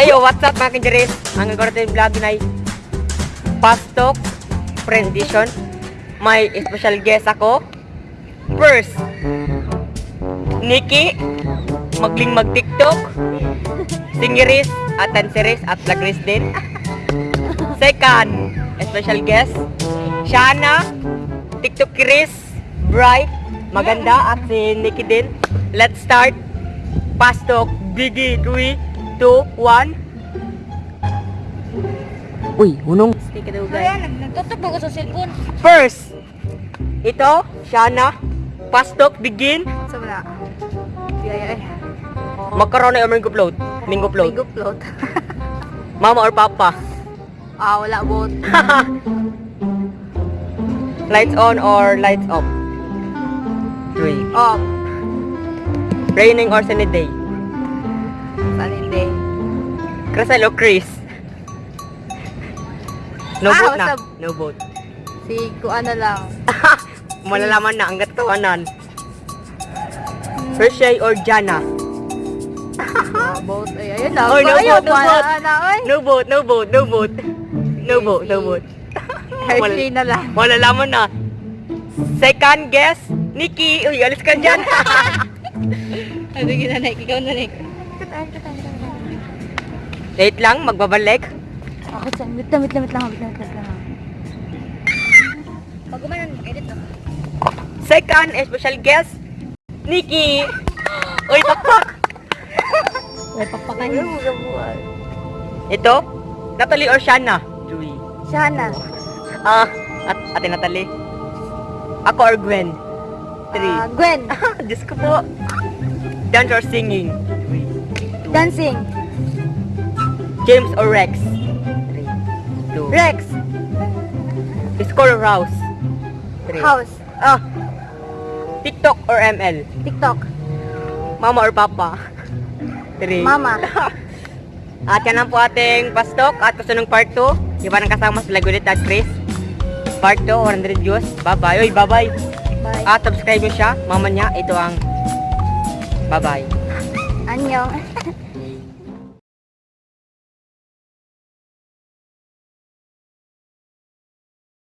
Hey, yo, what's up mga kinjeris? Ang gagawin yung vlog na Pastok Friend Edition. May special guest ako. First, Nikki, magling mag-tiktok. Singeris at danceris at vloggeris din. Second, special guest, Shana, TikTokeris, Bright, maganda at si Nikki din. Let's start. Pastok, Biggie, 3, 2, 1. Uy, unong. Kaya, nag- nagtutok ba ko sa cellphone? First, ito, Shana, Pastok, begin. Sa wala. Yaya. Magkaroon na yung mango float. Mango float. Mango float. Mama or papa. ah, wala bot. lights on or lights off. Three. Oh, Raining or sunny day. Saan hindi? Or Chris. No Ah, vote na. No vote. Si Kuan na lang. Malalaman na ang gatawanan. Hershey or Jana. Boat. Ay, ayun na. No Ayun, vote, no vote. na, oy. No vote, no vote, no vote. No vote, no vote. Hershey na lang. Malalaman na. Second guess, Nikki. Uy, alis ka dyan. Ano ginanay? Ikaw na rin. Wait lang, magbabalik. Ako dyan. Wait lang, wait lang, wait lang. Wait lang, wait lang. Pag umanan, mag-edit na. Second, special guest, Nikki. Uy, pakpak. Uy, pakpakan niyo. Ito, Natalie or Shana? Julie. Shana. Ah, at ate Natalie. Ako or Gwen? Three. Ah, Gwen. Diyos ko po. Dance or singing? Dancing. James or Rex? Three. Two. Rex. Score or House? Three. House. Ah. TikTok or ML? TikTok. Mama or Papa? Three. Mama. At yan lang po ating pastok at kasunong part 2. Iba nang kasama sila Gulit at Chris. Part 2, 100 views. Bye-bye. Uy, bye-bye. Bye. At subscribe nyo siya. Mama niya, ito ang bye-bye. 안녕.